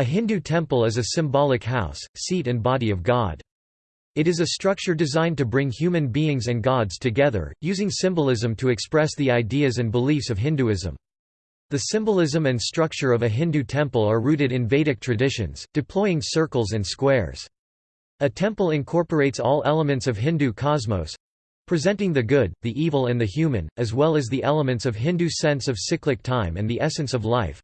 A Hindu temple is a symbolic house, seat and body of God. It is a structure designed to bring human beings and gods together, using symbolism to express the ideas and beliefs of Hinduism. The symbolism and structure of a Hindu temple are rooted in Vedic traditions, deploying circles and squares. A temple incorporates all elements of Hindu cosmos, presenting the good, the evil and the human, as well as the elements of Hindu sense of cyclic time and the essence of life,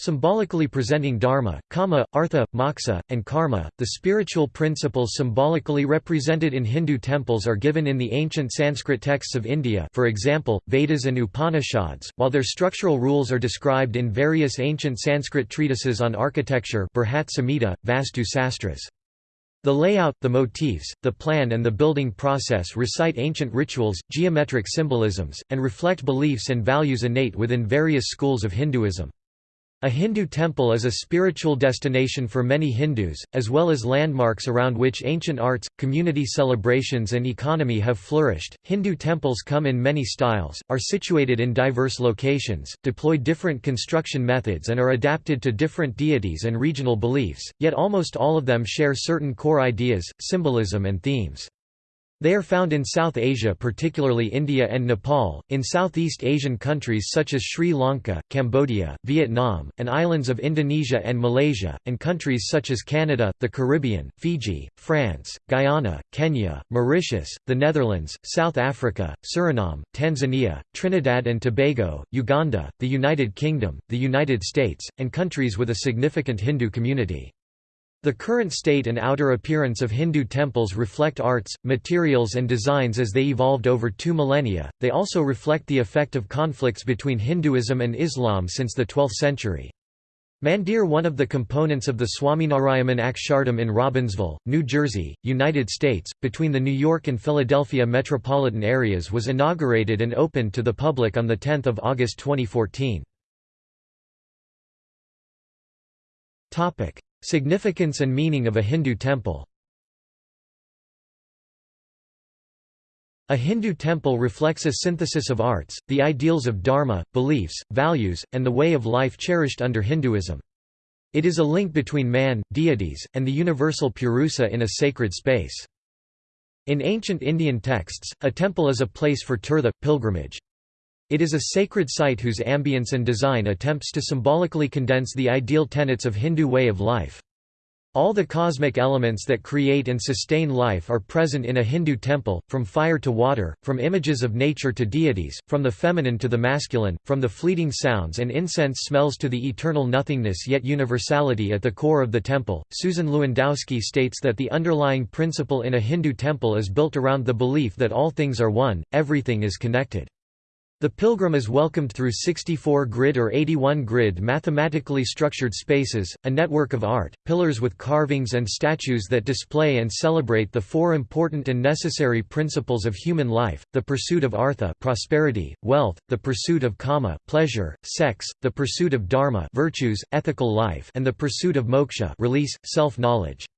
Symbolically presenting dharma, kama, artha, moksha, and karma, the spiritual principles symbolically represented in Hindu temples are given in the ancient Sanskrit texts of India for example, Vedas and Upanishads, while their structural rules are described in various ancient Sanskrit treatises on architecture Brihat Samhita, Vastu Sastras. The layout, the motifs, the plan and the building process recite ancient rituals, geometric symbolisms, and reflect beliefs and values innate within various schools of Hinduism. A Hindu temple is a spiritual destination for many Hindus, as well as landmarks around which ancient arts, community celebrations, and economy have flourished. Hindu temples come in many styles, are situated in diverse locations, deploy different construction methods, and are adapted to different deities and regional beliefs, yet almost all of them share certain core ideas, symbolism, and themes. They are found in South Asia particularly India and Nepal, in Southeast Asian countries such as Sri Lanka, Cambodia, Vietnam, and islands of Indonesia and Malaysia, and countries such as Canada, the Caribbean, Fiji, France, Guyana, Kenya, Mauritius, the Netherlands, South Africa, Suriname, Tanzania, Trinidad and Tobago, Uganda, the United Kingdom, the United States, and countries with a significant Hindu community. The current state and outer appearance of Hindu temples reflect arts, materials and designs as they evolved over two millennia, they also reflect the effect of conflicts between Hinduism and Islam since the 12th century. Mandir one of the components of the Swaminarayan Akshardham in Robbinsville, New Jersey, United States, between the New York and Philadelphia metropolitan areas was inaugurated and opened to the public on 10 August 2014. Significance and meaning of a Hindu temple A Hindu temple reflects a synthesis of arts, the ideals of dharma, beliefs, values, and the way of life cherished under Hinduism. It is a link between man, deities, and the universal purusa in a sacred space. In ancient Indian texts, a temple is a place for tirtha, pilgrimage. It is a sacred site whose ambience and design attempts to symbolically condense the ideal tenets of Hindu way of life. All the cosmic elements that create and sustain life are present in a Hindu temple, from fire to water, from images of nature to deities, from the feminine to the masculine, from the fleeting sounds and incense smells to the eternal nothingness yet universality at the core of the temple. Susan Lewandowski states that the underlying principle in a Hindu temple is built around the belief that all things are one, everything is connected. The pilgrim is welcomed through 64 grid or 81 grid mathematically structured spaces, a network of art, pillars with carvings and statues that display and celebrate the four important and necessary principles of human life, the pursuit of artha prosperity, wealth, the pursuit of kama pleasure, sex, the pursuit of dharma virtues, ethical life and the pursuit of moksha release, self-knowledge.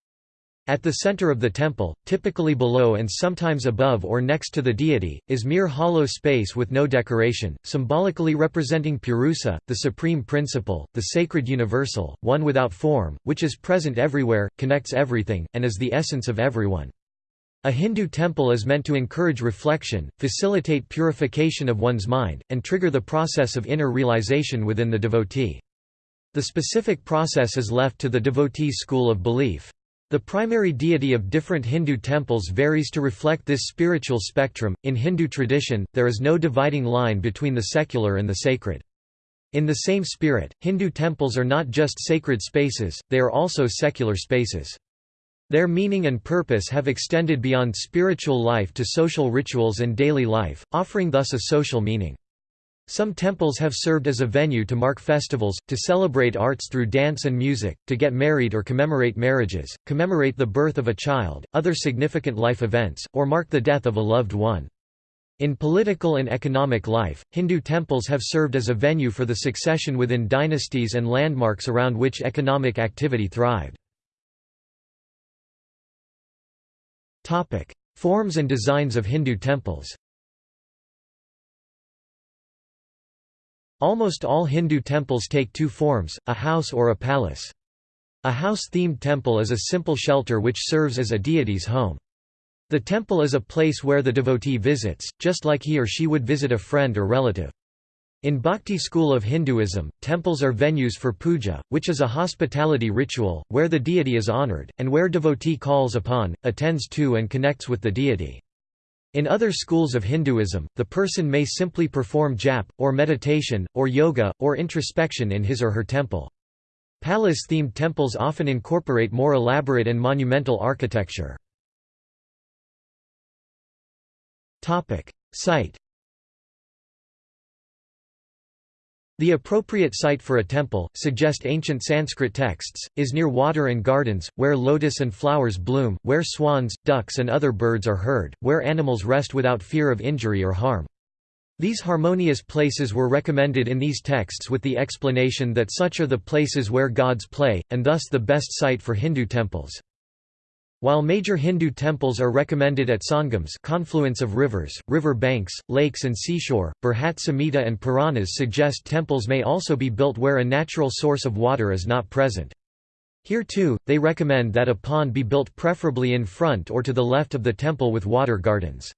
At the center of the temple, typically below and sometimes above or next to the deity, is mere hollow space with no decoration, symbolically representing Purusa, the supreme principle, the sacred universal, one without form, which is present everywhere, connects everything, and is the essence of everyone. A Hindu temple is meant to encourage reflection, facilitate purification of one's mind, and trigger the process of inner realization within the devotee. The specific process is left to the devotee's school of belief. The primary deity of different Hindu temples varies to reflect this spiritual spectrum. In Hindu tradition, there is no dividing line between the secular and the sacred. In the same spirit, Hindu temples are not just sacred spaces, they are also secular spaces. Their meaning and purpose have extended beyond spiritual life to social rituals and daily life, offering thus a social meaning. Some temples have served as a venue to mark festivals, to celebrate arts through dance and music, to get married or commemorate marriages, commemorate the birth of a child, other significant life events, or mark the death of a loved one. In political and economic life, Hindu temples have served as a venue for the succession within dynasties and landmarks around which economic activity thrived. Forms and designs of Hindu temples Almost all Hindu temples take two forms, a house or a palace. A house-themed temple is a simple shelter which serves as a deity's home. The temple is a place where the devotee visits, just like he or she would visit a friend or relative. In Bhakti school of Hinduism, temples are venues for puja, which is a hospitality ritual, where the deity is honored, and where devotee calls upon, attends to and connects with the deity. In other schools of Hinduism, the person may simply perform jap, or meditation, or yoga, or introspection in his or her temple. Palace-themed temples often incorporate more elaborate and monumental architecture. Site The appropriate site for a temple, suggest ancient Sanskrit texts, is near water and gardens, where lotus and flowers bloom, where swans, ducks and other birds are heard, where animals rest without fear of injury or harm. These harmonious places were recommended in these texts with the explanation that such are the places where gods play, and thus the best site for Hindu temples. While major Hindu temples are recommended at sangams confluence of rivers, river banks, lakes and seashore, Brihat Samhita and Puranas suggest temples may also be built where a natural source of water is not present. Here too, they recommend that a pond be built preferably in front or to the left of the temple with water gardens.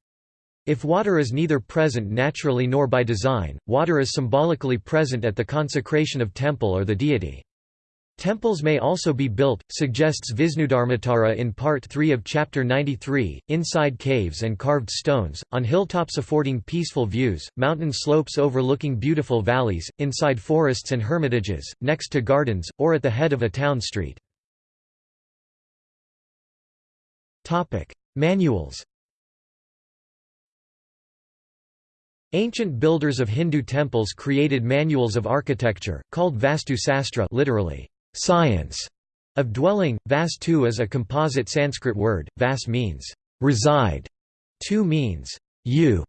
If water is neither present naturally nor by design, water is symbolically present at the consecration of temple or the deity. Temples may also be built, suggests Visnudharmottara in Part 3 of Chapter 93, inside caves and carved stones, on hilltops affording peaceful views, mountain slopes overlooking beautiful valleys, inside forests and hermitages, next to gardens, or at the head of a town street. Manuals Ancient builders of Hindu temples created manuals of architecture, called Vastu Sastra literally, science, of dwelling. Vastu is a composite Sanskrit word, vas means reside, tu means you.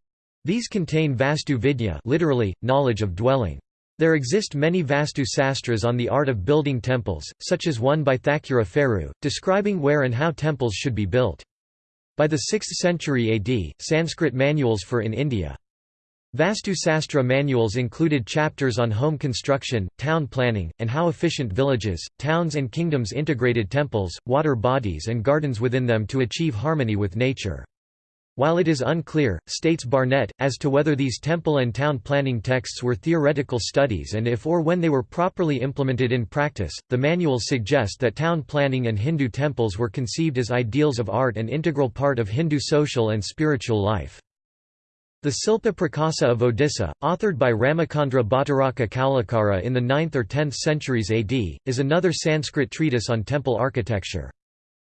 These contain Vastu Vidya literally, knowledge of dwelling. There exist many Vastu Sastras on the art of building temples, such as one by Thakura Pheru, describing where and how temples should be built. By the 6th century AD, Sanskrit manuals for in India Vastu Sastra manuals included chapters on home construction, town planning, and how efficient villages, towns and kingdoms integrated temples, water bodies and gardens within them to achieve harmony with nature. While it is unclear, states Barnett, as to whether these temple and town planning texts were theoretical studies and if or when they were properly implemented in practice, the manuals suggest that town planning and Hindu temples were conceived as ideals of art and integral part of Hindu social and spiritual life. The Silpa Prakasa of Odisha, authored by Ramachandra Bhattaraka Kalakara in the 9th or 10th centuries AD, is another Sanskrit treatise on temple architecture.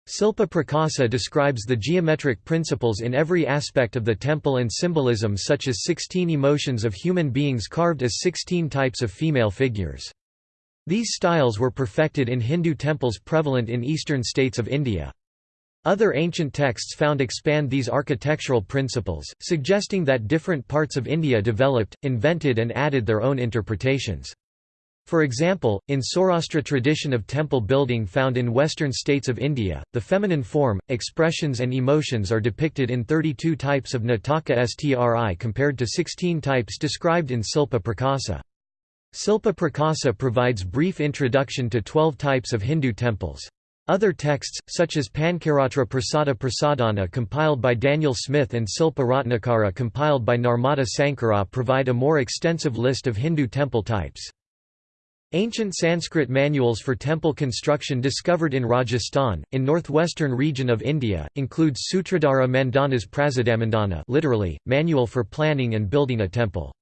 Silpa Prakasa describes the geometric principles in every aspect of the temple and symbolism such as 16 emotions of human beings carved as 16 types of female figures. These styles were perfected in Hindu temples prevalent in eastern states of India. Other ancient texts found expand these architectural principles, suggesting that different parts of India developed, invented and added their own interpretations. For example, in Saurashtra tradition of temple building found in western states of India, the feminine form, expressions and emotions are depicted in 32 types of Nataka Stri compared to 16 types described in Silpa Prakasa. Silpa Prakasa provides brief introduction to 12 types of Hindu temples. Other texts, such as Pancaratra Prasada Prasadana compiled by Daniel Smith and Silpa Ratnakara compiled by Narmada Sankara provide a more extensive list of Hindu temple types. Ancient Sanskrit manuals for temple construction discovered in Rajasthan, in northwestern region of India, include Sutradhara Mandana's Prasadamandana literally, Manual for Planning and Building a Temple.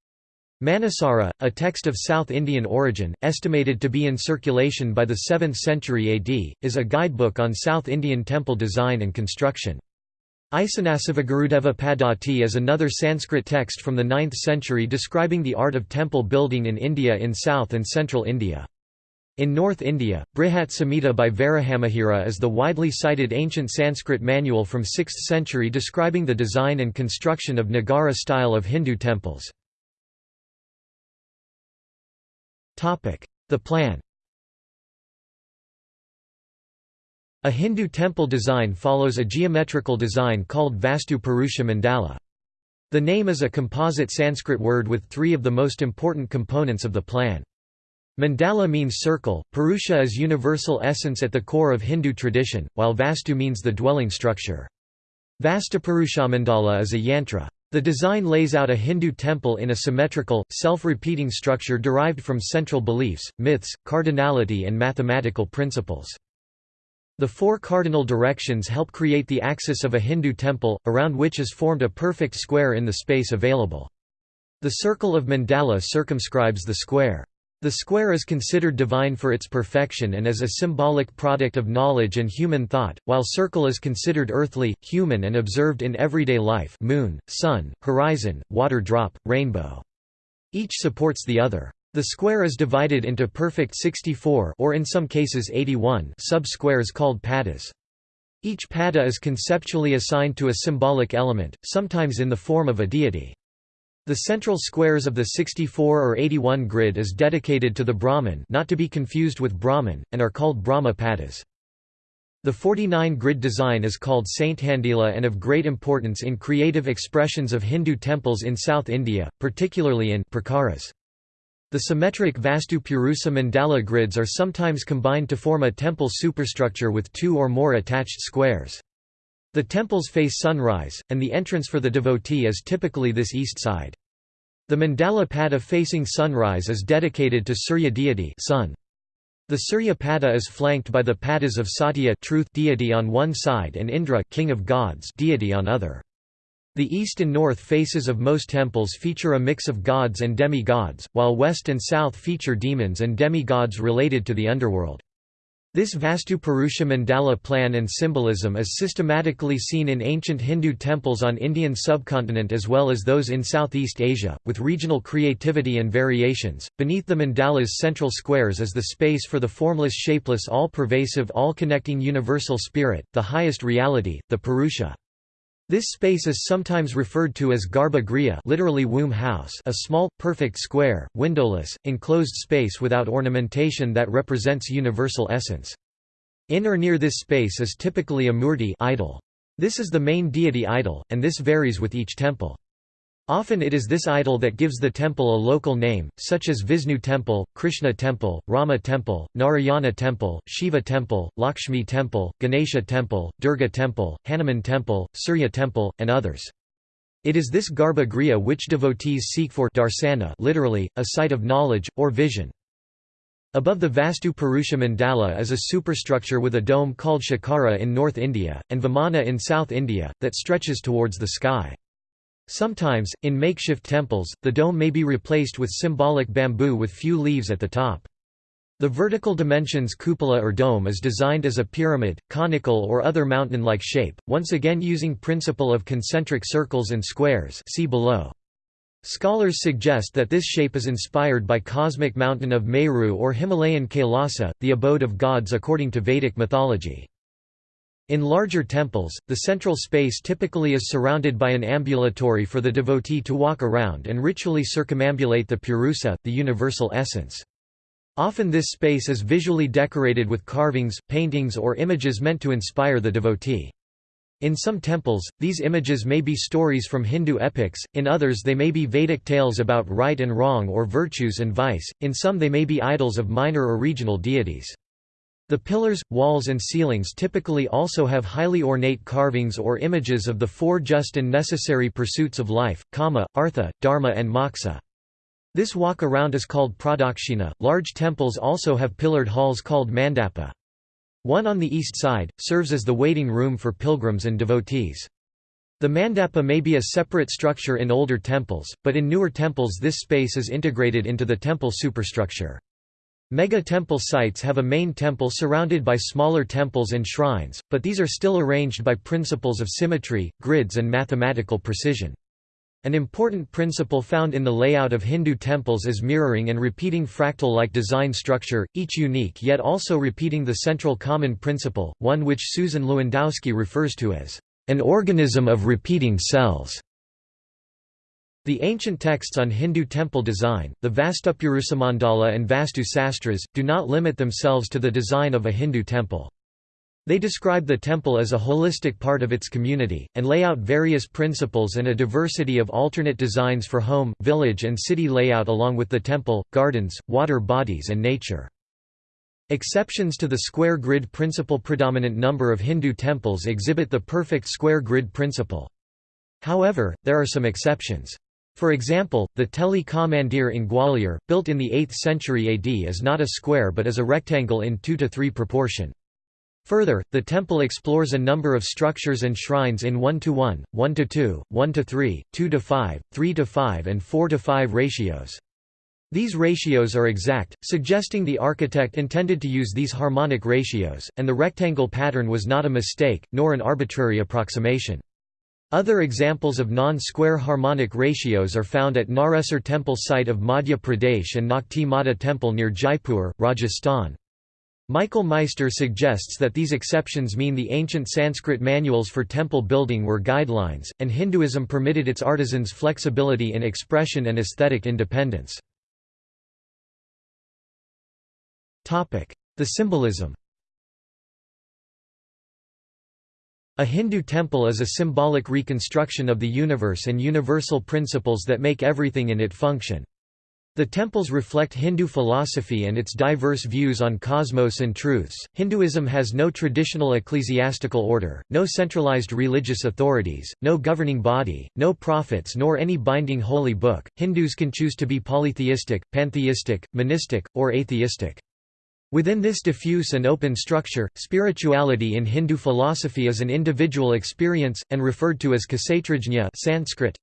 Manasara, a text of South Indian origin, estimated to be in circulation by the 7th century AD, is a guidebook on South Indian temple design and construction. Isanasivagurudeva Paddhati is another Sanskrit text from the 9th century describing the art of temple building in India in south and central India. In North India, Brihat Samhita by Varahamihira is the widely cited ancient Sanskrit manual from 6th century describing the design and construction of Nagara style of Hindu temples. The plan A Hindu temple design follows a geometrical design called Vastu Purusha Mandala. The name is a composite Sanskrit word with three of the most important components of the plan. Mandala means circle, Purusha is universal essence at the core of Hindu tradition, while Vastu means the dwelling structure. Vastupurushamandala is a yantra. The design lays out a Hindu temple in a symmetrical, self-repeating structure derived from central beliefs, myths, cardinality and mathematical principles. The four cardinal directions help create the axis of a Hindu temple, around which is formed a perfect square in the space available. The circle of mandala circumscribes the square. The square is considered divine for its perfection and as a symbolic product of knowledge and human thought, while circle is considered earthly, human and observed in everyday life moon, sun, horizon, water drop, rainbow. Each supports the other. The square is divided into perfect 64 or in some cases 81 sub-squares called padas. Each pada is conceptually assigned to a symbolic element, sometimes in the form of a deity. The central squares of the 64 or 81 grid is dedicated to the Brahman not to be confused with Brahmin, and are called Brahma Padas. The 49 grid design is called Sthandila and of great importance in creative expressions of Hindu temples in South India, particularly in prakaras. The symmetric Vastu Purusa mandala grids are sometimes combined to form a temple superstructure with two or more attached squares. The temples face sunrise, and the entrance for the devotee is typically this east side. The mandala pada facing sunrise is dedicated to Surya deity sun. The Surya pada is flanked by the padas of Satya truth deity on one side and Indra king of gods deity on other. The east and north faces of most temples feature a mix of gods and demi-gods, while west and south feature demons and demi-gods related to the underworld. This Vastu Purusha mandala plan and symbolism is systematically seen in ancient Hindu temples on Indian subcontinent as well as those in Southeast Asia, with regional creativity and variations. Beneath the mandala's central squares is the space for the formless shapeless all-pervasive all-connecting universal spirit, the highest reality, the Purusha. This space is sometimes referred to as Garbha Griha literally womb house a small, perfect square, windowless, enclosed space without ornamentation that represents universal essence. In or near this space is typically a murti idol. This is the main deity idol, and this varies with each temple. Often it is this idol that gives the temple a local name, such as Vishnu Temple, Krishna Temple, Rama Temple, Narayana Temple, Shiva Temple, Lakshmi Temple, Ganesha Temple, Durga Temple, Hanuman Temple, Surya Temple, and others. It is this Garbha Griha which devotees seek for darsana literally, a sight of knowledge, or vision. Above the Vastu Purusha Mandala is a superstructure with a dome called Shikara in North India, and Vimana in South India, that stretches towards the sky. Sometimes, in makeshift temples, the dome may be replaced with symbolic bamboo with few leaves at the top. The vertical dimensions cupola or dome is designed as a pyramid, conical or other mountain-like shape, once again using principle of concentric circles and squares see below. Scholars suggest that this shape is inspired by cosmic mountain of Meru or Himalayan Kailasa, the abode of gods according to Vedic mythology. In larger temples, the central space typically is surrounded by an ambulatory for the devotee to walk around and ritually circumambulate the purusa, the universal essence. Often this space is visually decorated with carvings, paintings or images meant to inspire the devotee. In some temples, these images may be stories from Hindu epics, in others they may be Vedic tales about right and wrong or virtues and vice, in some they may be idols of minor or regional deities. The pillars, walls and ceilings typically also have highly ornate carvings or images of the four just and necessary pursuits of life, kama, artha, dharma and moksha. This walk around is called pradakshina. Large temples also have pillared halls called mandapa. One on the east side, serves as the waiting room for pilgrims and devotees. The mandapa may be a separate structure in older temples, but in newer temples this space is integrated into the temple superstructure. Mega-temple sites have a main temple surrounded by smaller temples and shrines, but these are still arranged by principles of symmetry, grids and mathematical precision. An important principle found in the layout of Hindu temples is mirroring and repeating fractal-like design structure, each unique yet also repeating the central common principle, one which Susan Lewandowski refers to as an organism of repeating cells. The ancient texts on Hindu temple design, the Vastupurusamandala and Vastu Sastras, do not limit themselves to the design of a Hindu temple. They describe the temple as a holistic part of its community, and lay out various principles and a diversity of alternate designs for home, village and city layout along with the temple, gardens, water bodies and nature. Exceptions to the square grid principle predominant number of Hindu temples exhibit the perfect square grid principle. However, there are some exceptions. For example, the Teli Ka Mandir in Gwalior, built in the 8th century AD is not a square but is a rectangle in 2 to 3 proportion. Further, the temple explores a number of structures and shrines in 1 to 1, 1 to 2, 1 to 3, 2 to 5, 3 to 5 and 4 to 5 ratios. These ratios are exact, suggesting the architect intended to use these harmonic ratios, and the rectangle pattern was not a mistake, nor an arbitrary approximation. Other examples of non-square harmonic ratios are found at Naresar temple site of Madhya Pradesh and Nakhti Mata temple near Jaipur, Rajasthan. Michael Meister suggests that these exceptions mean the ancient Sanskrit manuals for temple building were guidelines, and Hinduism permitted its artisans flexibility in expression and aesthetic independence. The symbolism A Hindu temple is a symbolic reconstruction of the universe and universal principles that make everything in it function. The temples reflect Hindu philosophy and its diverse views on cosmos and truths. Hinduism has no traditional ecclesiastical order, no centralized religious authorities, no governing body, no prophets, nor any binding holy book. Hindus can choose to be polytheistic, pantheistic, monistic, or atheistic. Within this diffuse and open structure, spirituality in Hindu philosophy is an individual experience, and referred to as kshetrajna Sanskrit,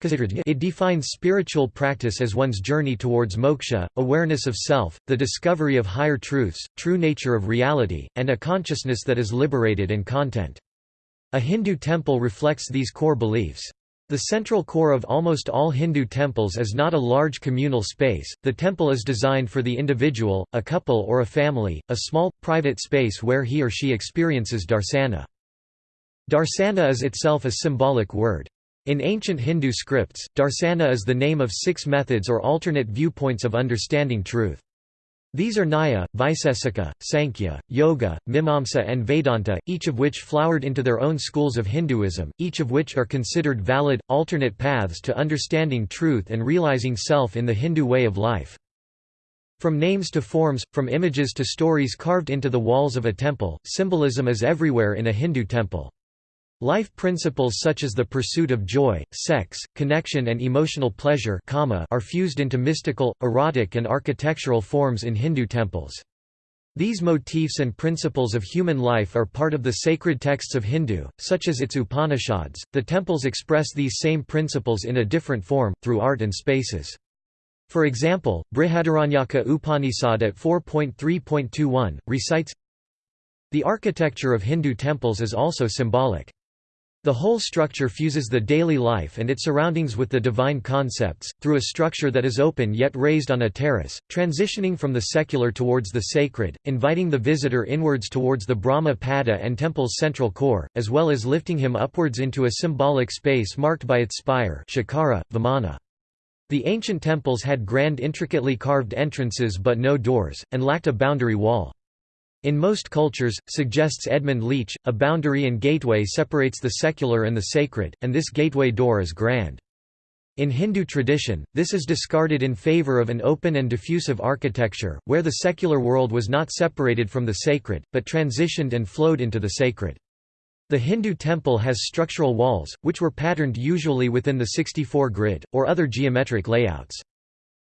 it defines spiritual practice as one's journey towards moksha, awareness of self, the discovery of higher truths, true nature of reality, and a consciousness that is liberated and content. A Hindu temple reflects these core beliefs. The central core of almost all Hindu temples is not a large communal space, the temple is designed for the individual, a couple or a family, a small, private space where he or she experiences darsana. Darsana is itself a symbolic word. In ancient Hindu scripts, darsana is the name of six methods or alternate viewpoints of understanding truth. These are Nyaya, Vaisesika, Sankhya, Yoga, Mimamsa and Vedanta, each of which flowered into their own schools of Hinduism, each of which are considered valid, alternate paths to understanding truth and realizing self in the Hindu way of life. From names to forms, from images to stories carved into the walls of a temple, symbolism is everywhere in a Hindu temple. Life principles such as the pursuit of joy, sex, connection and emotional pleasure are fused into mystical, erotic and architectural forms in Hindu temples. These motifs and principles of human life are part of the sacred texts of Hindu, such as its Upanishads. The temples express these same principles in a different form, through art and spaces. For example, Brihadaranyaka Upanishad at 4.3.21, recites The architecture of Hindu temples is also symbolic. The whole structure fuses the daily life and its surroundings with the divine concepts, through a structure that is open yet raised on a terrace, transitioning from the secular towards the sacred, inviting the visitor inwards towards the Brahma Pada and temple's central core, as well as lifting him upwards into a symbolic space marked by its spire shikara, vimana. The ancient temples had grand intricately carved entrances but no doors, and lacked a boundary wall. In most cultures, suggests Edmund Leach, a boundary and gateway separates the secular and the sacred, and this gateway door is grand. In Hindu tradition, this is discarded in favor of an open and diffusive architecture, where the secular world was not separated from the sacred, but transitioned and flowed into the sacred. The Hindu temple has structural walls, which were patterned usually within the 64 grid, or other geometric layouts.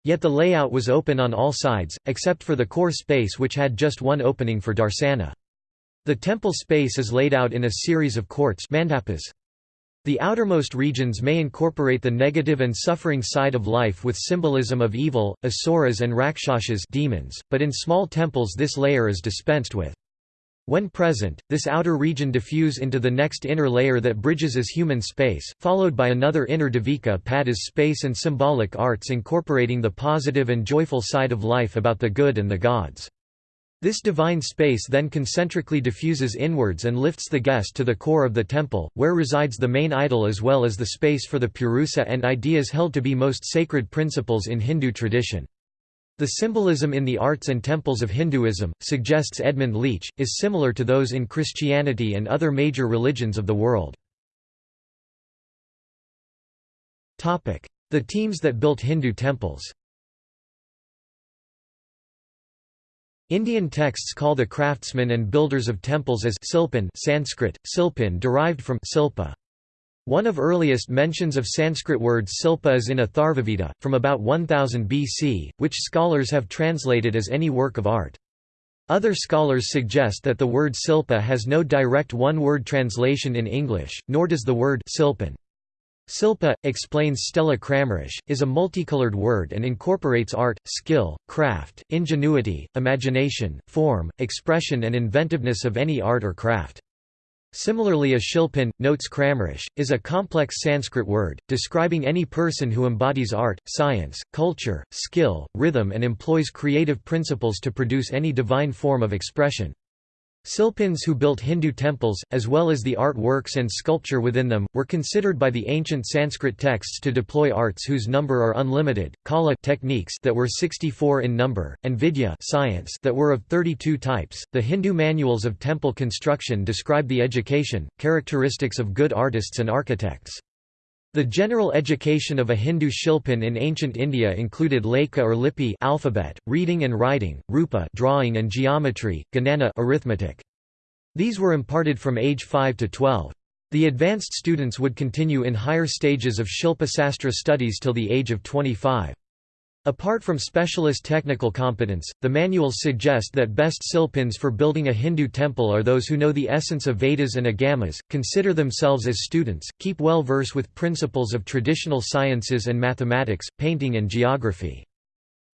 Yet the layout was open on all sides, except for the core space which had just one opening for darsana. The temple space is laid out in a series of courts mandapas. The outermost regions may incorporate the negative and suffering side of life with symbolism of evil, asuras and rakshasas demons, but in small temples this layer is dispensed with. When present, this outer region diffuse into the next inner layer that bridges as human space, followed by another inner Devika pad as space and symbolic arts incorporating the positive and joyful side of life about the good and the gods. This divine space then concentrically diffuses inwards and lifts the guest to the core of the temple, where resides the main idol as well as the space for the purusa and ideas held to be most sacred principles in Hindu tradition. The symbolism in the arts and temples of Hinduism, suggests Edmund Leach, is similar to those in Christianity and other major religions of the world. The teams that built Hindu temples Indian texts call the craftsmen and builders of temples as silpan Sanskrit, silpin derived from silpa. One of earliest mentions of Sanskrit word silpa is in Atharvaveda, from about 1000 BC, which scholars have translated as any work of art. Other scholars suggest that the word silpa has no direct one-word translation in English, nor does the word silpan. Silpa, explains Stella Kramrisch, is a multicolored word and incorporates art, skill, craft, ingenuity, imagination, form, expression and inventiveness of any art or craft. Similarly a shilpan, notes Kramrisch, is a complex Sanskrit word, describing any person who embodies art, science, culture, skill, rhythm and employs creative principles to produce any divine form of expression. Silpins who built Hindu temples, as well as the art works and sculpture within them, were considered by the ancient Sanskrit texts to deploy arts whose number are unlimited, kala techniques that were 64 in number, and vidya science that were of 32 types. The Hindu manuals of temple construction describe the education, characteristics of good artists and architects. The general education of a Hindu shilpan in ancient India included lekha or lipi alphabet, reading and writing, rupa drawing and geometry, ganana arithmetic. These were imparted from age 5 to 12. The advanced students would continue in higher stages of Shilpa Sastra studies till the age of 25. Apart from specialist technical competence, the manuals suggest that best silpins for building a Hindu temple are those who know the essence of Vedas and Agamas, consider themselves as students, keep well verse with principles of traditional sciences and mathematics, painting and geography.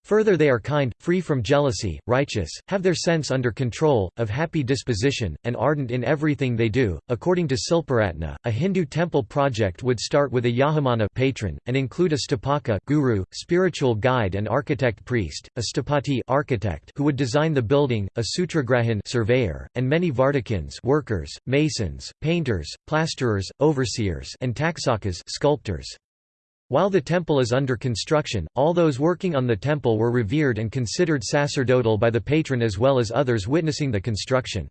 Further they are kind, free from jealousy, righteous, have their sense under control, of happy disposition, and ardent in everything they do. According to Silparatna, a Hindu temple project would start with a Yajamana patron, and include a stapaka guru, spiritual guide and architect priest, a stapati architect who would design the building, a sutragrahan surveyor, and many vardhakins workers, masons, painters, plasterers, overseers and taksakas sculptors. While the temple is under construction, all those working on the temple were revered and considered sacerdotal by the patron as well as others witnessing the construction.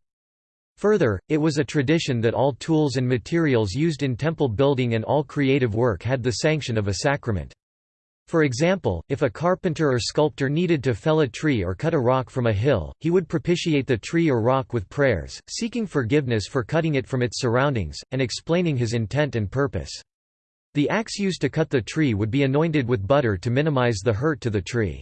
Further, it was a tradition that all tools and materials used in temple building and all creative work had the sanction of a sacrament. For example, if a carpenter or sculptor needed to fell a tree or cut a rock from a hill, he would propitiate the tree or rock with prayers, seeking forgiveness for cutting it from its surroundings, and explaining his intent and purpose. The axe used to cut the tree would be anointed with butter to minimize the hurt to the tree.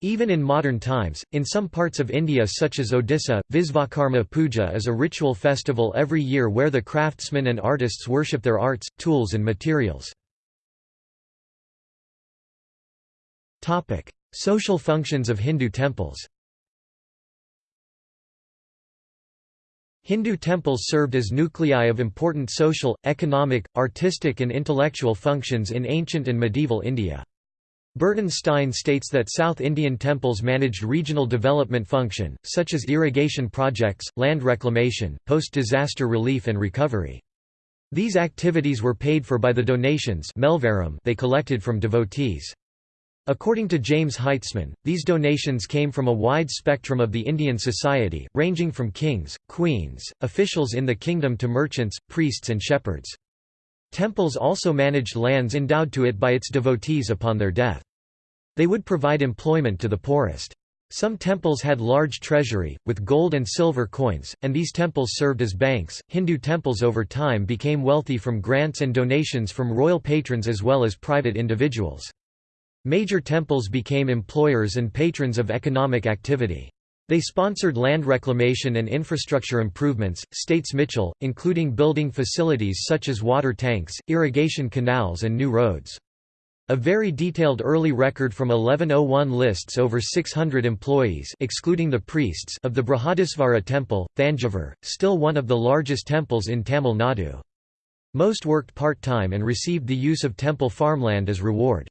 Even in modern times, in some parts of India such as Odisha, Visvakarma Puja is a ritual festival every year where the craftsmen and artists worship their arts, tools and materials. Social functions of Hindu temples Hindu temples served as nuclei of important social, economic, artistic and intellectual functions in ancient and medieval India. Burton Stein states that South Indian temples managed regional development function, such as irrigation projects, land reclamation, post-disaster relief and recovery. These activities were paid for by the donations they collected from devotees. According to James Heitzman, these donations came from a wide spectrum of the Indian society, ranging from kings, queens, officials in the kingdom to merchants, priests and shepherds. Temples also managed lands endowed to it by its devotees upon their death. They would provide employment to the poorest. Some temples had large treasury, with gold and silver coins, and these temples served as banks. Hindu temples over time became wealthy from grants and donations from royal patrons as well as private individuals. Major temples became employers and patrons of economic activity. They sponsored land reclamation and infrastructure improvements, states Michell, including building facilities such as water tanks, irrigation canals and new roads. A very detailed early record from 1101 lists over 600 employees excluding the priests of the Brihadisvara temple, Thanjavur, still one of the largest temples in Tamil Nadu. Most worked part-time and received the use of temple farmland as reward.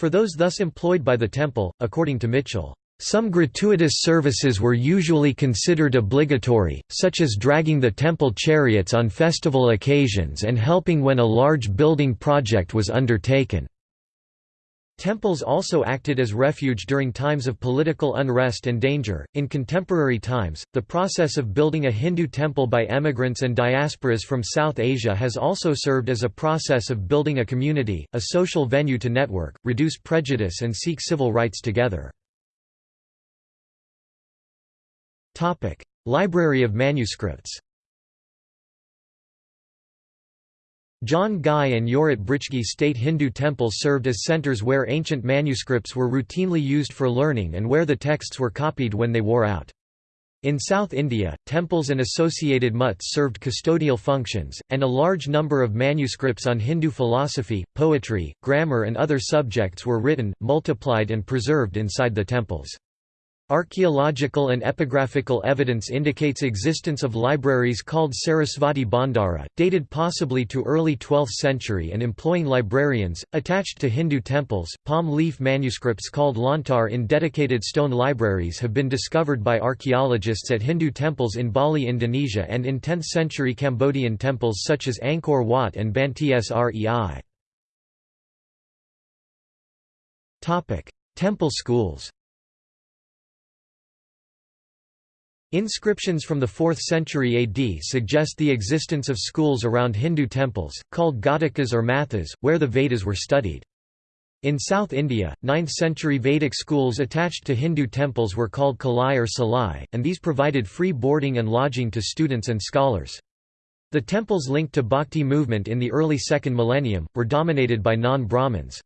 For those thus employed by the temple, according to Michell, some gratuitous services were usually considered obligatory, such as dragging the temple chariots on festival occasions and helping when a large building project was undertaken. Temples also acted as refuge during times of political unrest and danger. In contemporary times, the process of building a Hindu temple by emigrants and diasporas from South Asia has also served as a process of building a community, a social venue to network, reduce prejudice, and seek civil rights together. Topic: Library of manuscripts. John Guy and Jorrit Britschgi state Hindu temples served as centers where ancient manuscripts were routinely used for learning and where the texts were copied when they wore out. In South India, temples and associated mutts served custodial functions, and a large number of manuscripts on Hindu philosophy, poetry, grammar and other subjects were written, multiplied and preserved inside the temples. Archaeological and epigraphical evidence indicates existence of libraries called Sarasvati Bhandara, dated possibly to early 12th century and employing librarians, attached to Hindu temples. Palm leaf manuscripts called lontar in dedicated stone libraries have been discovered by archaeologists at Hindu temples in Bali, Indonesia and in 10th century Cambodian temples such as Angkor Wat and Banteay Srei. Temple schools Inscriptions from the 4th century AD suggest the existence of schools around Hindu temples, called Ghatikas or Mathas, where the Vedas were studied. In South India, 9th century Vedic schools attached to Hindu temples were called Kalai or Salai, and these provided free boarding and lodging to students and scholars. The temples linked to Bhakti movement in the early second millennium, were dominated by non-Brahmins.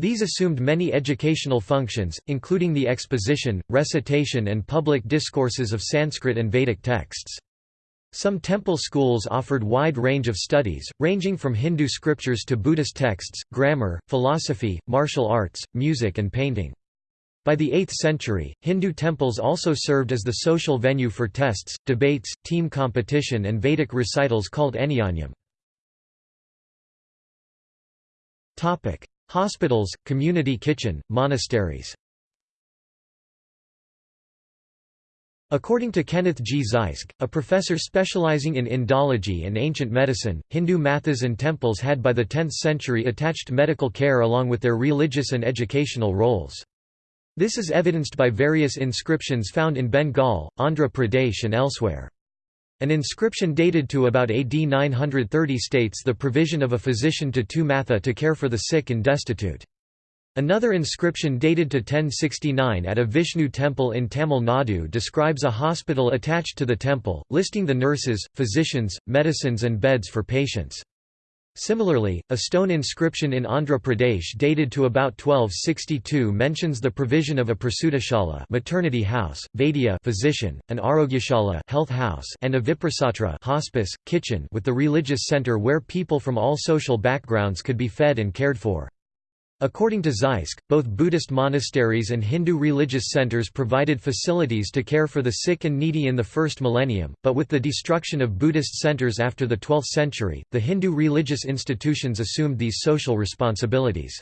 These assumed many educational functions, including the exposition, recitation and public discourses of Sanskrit and Vedic texts. Some temple schools offered wide range of studies, ranging from Hindu scriptures to Buddhist texts, grammar, philosophy, martial arts, music and painting. By the 8th century, Hindu temples also served as the social venue for tests, debates, team competition and Vedic recitals called Anyonyam. Hospitals, community kitchen, monasteries According to Kenneth G. Zysk, a professor specializing in Indology and ancient medicine, Hindu mathas and temples had by the 10th century attached medical care along with their religious and educational roles. This is evidenced by various inscriptions found in Bengal, Andhra Pradesh and elsewhere. An inscription dated to about AD 930 states the provision of a physician to two matha to care for the sick and destitute. Another inscription dated to 1069 at a Vishnu temple in Tamil Nadu describes a hospital attached to the temple, listing the nurses, physicians, medicines and beds for patients. Similarly, a stone inscription in Andhra Pradesh dated to about 1262 mentions the provision of a prasutashala maternity house, vaidya physician, an arogyashala health house, and a viprasatra hospice, kitchen with the religious center where people from all social backgrounds could be fed and cared for. According to Zysk, both Buddhist monasteries and Hindu religious centers provided facilities to care for the sick and needy in the first millennium, but with the destruction of Buddhist centers after the 12th century, the Hindu religious institutions assumed these social responsibilities.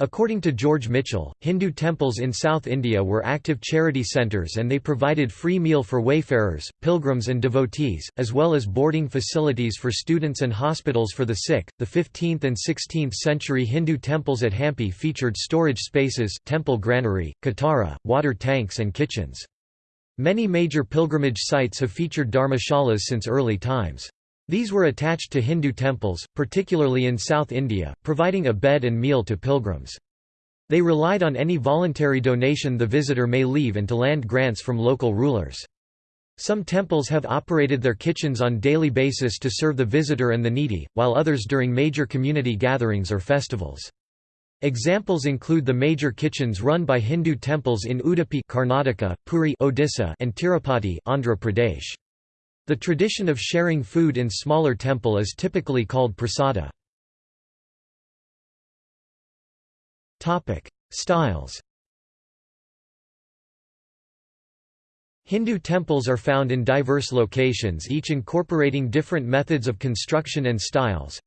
According to George Michell, Hindu temples in South India were active charity centres and they provided free meal for wayfarers, pilgrims, and devotees, as well as boarding facilities for students and hospitals for the sick. The 15th and 16th century Hindu temples at Hampi featured storage spaces, temple granary, katara, water tanks, and kitchens. Many major pilgrimage sites have featured dharmashalas since early times. These were attached to Hindu temples, particularly in South India, providing a bed and meal to pilgrims. They relied on any voluntary donation the visitor may leave and to land grants from local rulers. Some temples have operated their kitchens on daily basis to serve the visitor and the needy, while others during major community gatherings or festivals. Examples include the major kitchens run by Hindu temples in Udupi Karnataka, Puri Odisha, and Tirupati Andhra Pradesh. The tradition of sharing food in smaller temple is typically called prasada. Styles Hindu temples are found in diverse locations each incorporating different methods of construction and styles.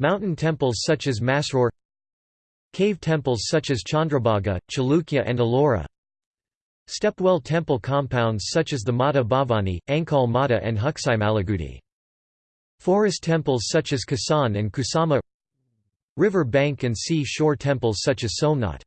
Mountain temples such as Masroor Cave temples such as Chandrabhaga, Chalukya and Ellora Stepwell temple compounds such as the Mata Bhavani, Ankal Mata and Huksai Malagudi. Forest temples such as Kasan and Kusama River bank and sea shore temples such as Somnath.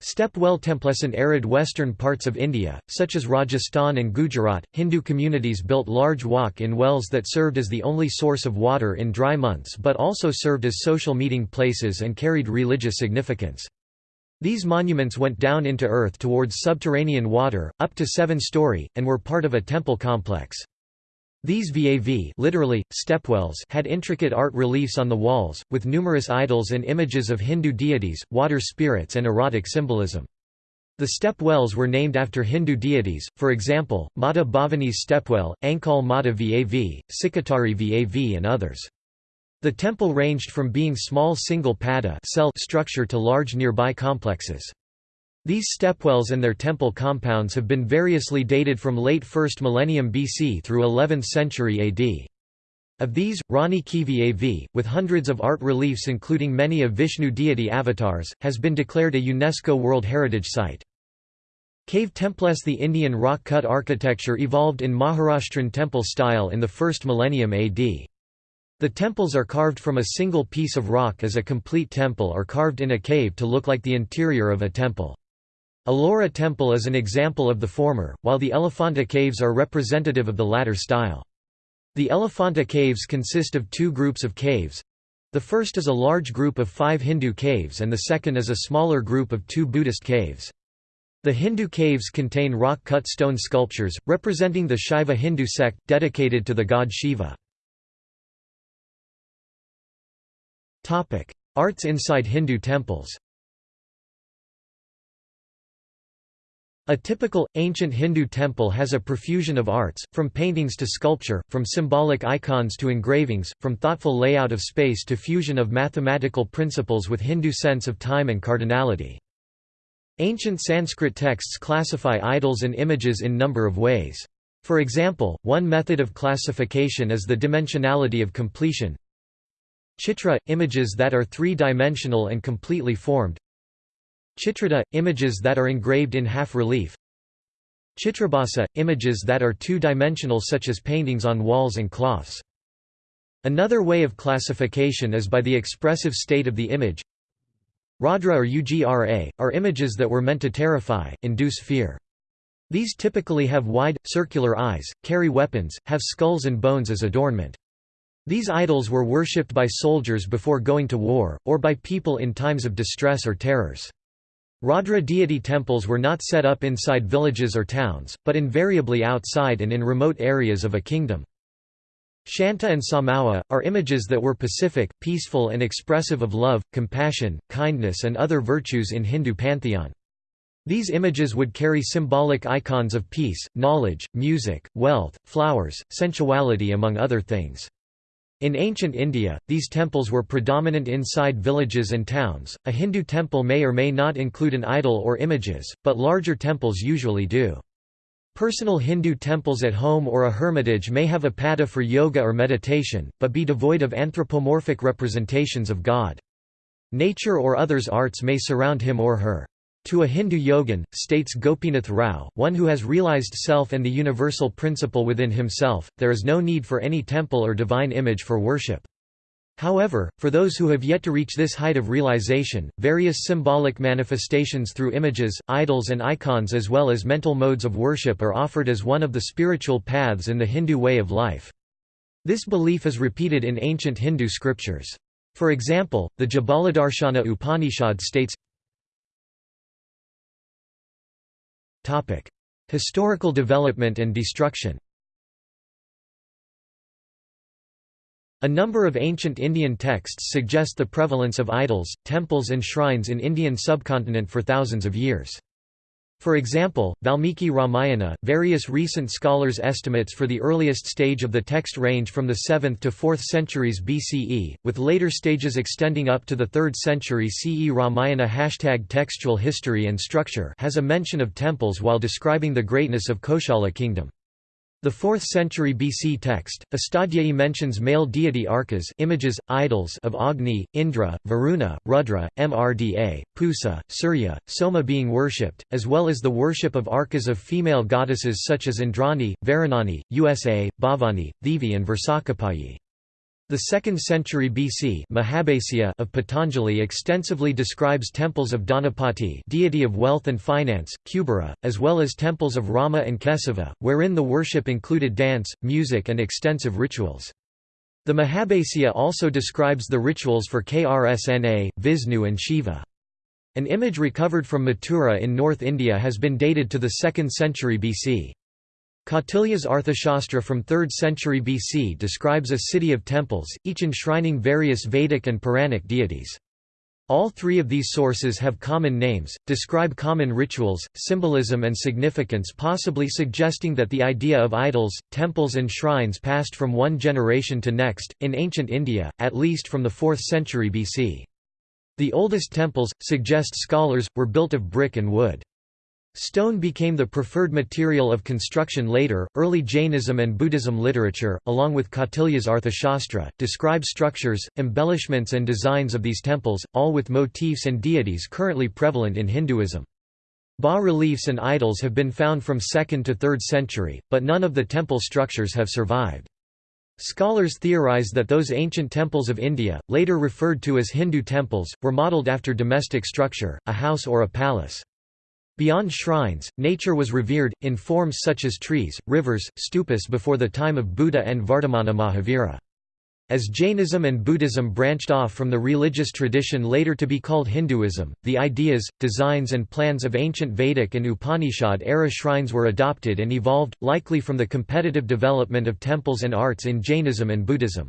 Step well temples in arid western parts of India, such as Rajasthan and Gujarat, Hindu communities built large walk-in wells that served as the only source of water in dry months but also served as social meeting places and carried religious significance. These monuments went down into earth towards subterranean water, up to seven-story, and were part of a temple complex. These VAV literally, stepwells had intricate art reliefs on the walls, with numerous idols and images of Hindu deities, water spirits and erotic symbolism. The step wells were named after Hindu deities, for example, Mata Bhavani's stepwell, Ankal Mata Vav, Sikatari Vav and others. The temple ranged from being small single pada cell structure to large nearby complexes. These stepwells and their temple compounds have been variously dated from late 1st millennium BC through 11th century AD. Of these, Rani Ki Vav, with hundreds of art reliefs including many of Vishnu deity avatars, has been declared a UNESCO World Heritage Site. Cave temples The Indian rock-cut architecture evolved in Maharashtran temple style in the 1st millennium AD. The temples are carved from a single piece of rock as a complete temple or carved in a cave to look like the interior of a temple. Ellora Temple is an example of the former, while the Elephanta Caves are representative of the latter style. The Elephanta Caves consist of two groups of caves. The first is a large group of five Hindu caves and the second is a smaller group of two Buddhist caves. The Hindu caves contain rock-cut stone sculptures, representing the Shaiva Hindu sect, dedicated to the god Shiva. Arts inside Hindu temples A typical, ancient Hindu temple has a profusion of arts, from paintings to sculpture, from symbolic icons to engravings, from thoughtful layout of space to fusion of mathematical principles with Hindu sense of time and cardinality. Ancient Sanskrit texts classify idols and images in number of ways. For example, one method of classification is the dimensionality of completion. Chitra – images that are three-dimensional and completely formed Chitrata – images that are engraved in half-relief Chitrabhasa – images that are two-dimensional such as paintings on walls and cloths. Another way of classification is by the expressive state of the image Raudra or Ugra, are images that were meant to terrify, induce fear. These typically have wide, circular eyes, carry weapons, have skulls and bones as adornment. These idols were worshipped by soldiers before going to war, or by people in times of distress or terrors. Raudra deity temples were not set up inside villages or towns, but invariably outside and in remote areas of a kingdom. Shanta and Samawa, are images that were pacific, peaceful and expressive of love, compassion, kindness and other virtues in Hindu pantheon. These images would carry symbolic icons of peace, knowledge, music, wealth, flowers, sensuality among other things. In ancient India, these temples were predominant inside villages and towns. A Hindu temple may or may not include an idol or images, but larger temples usually do. Personal Hindu temples at home or a hermitage may have a pada for yoga or meditation, but be devoid of anthropomorphic representations of God. Nature or others' arts may surround him or her. To a Hindu yogin, states Gopinath Rao, one who has realized self and the universal principle within himself, there is no need for any temple or divine image for worship. However, for those who have yet to reach this height of realization, various symbolic manifestations through images, idols and icons as well as mental modes of worship are offered as one of the spiritual paths in the Hindu way of life. This belief is repeated in ancient Hindu scriptures. For example, the Jabaladarshana Upanishad states, Historical development and destruction A number of ancient Indian texts suggest the prevalence of idols, temples and shrines in Indian subcontinent for thousands of years. For example, Valmiki Ramayana, various recent scholars' estimates for the earliest stage of the text range from the 7th to 4th centuries BCE, with later stages extending up to the 3rd century CE. Ramayana hashtag textual history and structure has a mention of temples while describing the greatness of Koshala kingdom. The 4th century BC text, Astadhyayi mentions male deity arkas images, idols of Agni, Indra, Varuna, Rudra, Mrda, Pusa, Surya, Soma being worshipped, as well as the worship of arkas of female goddesses such as Indrani, Varunani, Usa, Bhavani, Devi and Versakhapayi. The 2nd century BC of Patanjali extensively describes temples of Dhanapati deity of wealth and finance, Kubera, as well as temples of Rama and Kesava, wherein the worship included dance, music and extensive rituals. The Mahabhasya also describes the rituals for Krsna, Vishnu and Shiva. An image recovered from Mathura in North India has been dated to the 2nd century BC. Kautilya's Arthashastra from 3rd century BC describes a city of temples, each enshrining various Vedic and Puranic deities. All three of these sources have common names, describe common rituals, symbolism and significance possibly suggesting that the idea of idols, temples and shrines passed from one generation to next, in ancient India, at least from the 4th century BC. The oldest temples, suggest scholars, were built of brick and wood. Stone became the preferred material of construction later. Early Jainism and Buddhism literature, along with Kautilya's Arthashastra, describe structures, embellishments, and designs of these temples, all with motifs and deities currently prevalent in Hinduism. Bas-reliefs and idols have been found from 2nd to 3rd century, but none of the temple structures have survived. Scholars theorize that those ancient temples of India, later referred to as Hindu temples, were modelled after domestic structure, a house or a palace. Beyond shrines, nature was revered, in forms such as trees, rivers, stupas before the time of Buddha and Vardhamana Mahavira. As Jainism and Buddhism branched off from the religious tradition later to be called Hinduism, the ideas, designs and plans of ancient Vedic and Upanishad-era shrines were adopted and evolved, likely from the competitive development of temples and arts in Jainism and Buddhism.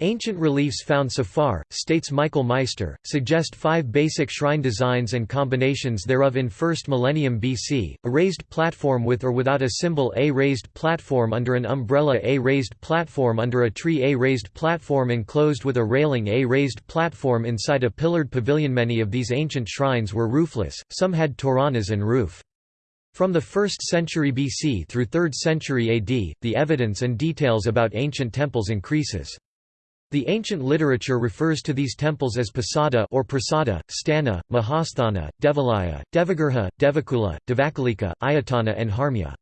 Ancient reliefs found so far, states Michael Meister, suggest five basic shrine designs and combinations thereof in 1st millennium BC, a raised platform with or without a symbol A raised platform under an umbrella A raised platform under a tree A raised platform enclosed with a railing A raised platform inside a pillared pavilion Many of these ancient shrines were roofless, some had toranas and roof. From the 1st century BC through 3rd century AD, the evidence and details about ancient temples increases. The ancient literature refers to these temples as Pasada or Prasada, Stana, Mahasthana, Devalaya, Devagriha, Devakula, Devakalika, Ayatana and Harmya.